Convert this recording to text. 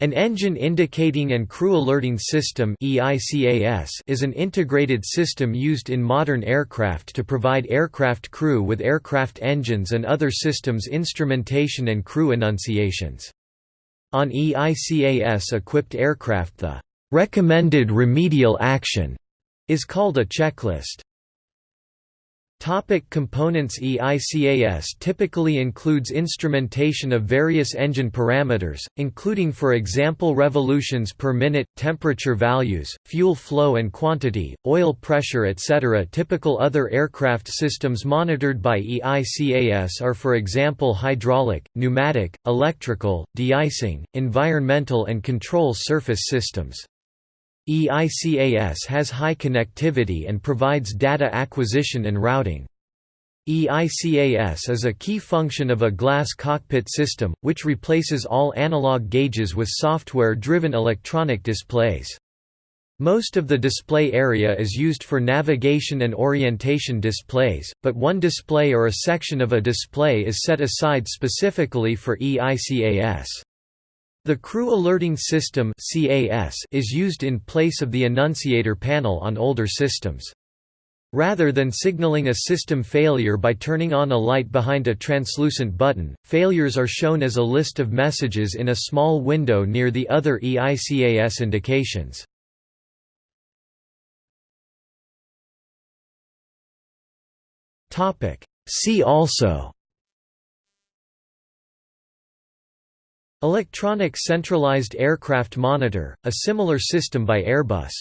An Engine Indicating and Crew Alerting System is an integrated system used in modern aircraft to provide aircraft crew with aircraft engines and other systems instrumentation and crew annunciations. On EICAS-equipped aircraft the "'recommended remedial action' is called a checklist. Topic components EICAS typically includes instrumentation of various engine parameters, including for example revolutions per minute, temperature values, fuel flow and quantity, oil pressure etc. Typical other aircraft systems monitored by EICAS are for example hydraulic, pneumatic, electrical, de-icing, environmental and control surface systems. EICAS has high connectivity and provides data acquisition and routing. EICAS is a key function of a glass cockpit system, which replaces all analog gauges with software-driven electronic displays. Most of the display area is used for navigation and orientation displays, but one display or a section of a display is set aside specifically for EICAS. The Crew Alerting System is used in place of the annunciator panel on older systems. Rather than signaling a system failure by turning on a light behind a translucent button, failures are shown as a list of messages in a small window near the other EICAS indications. See also Electronic Centralized Aircraft Monitor, a similar system by Airbus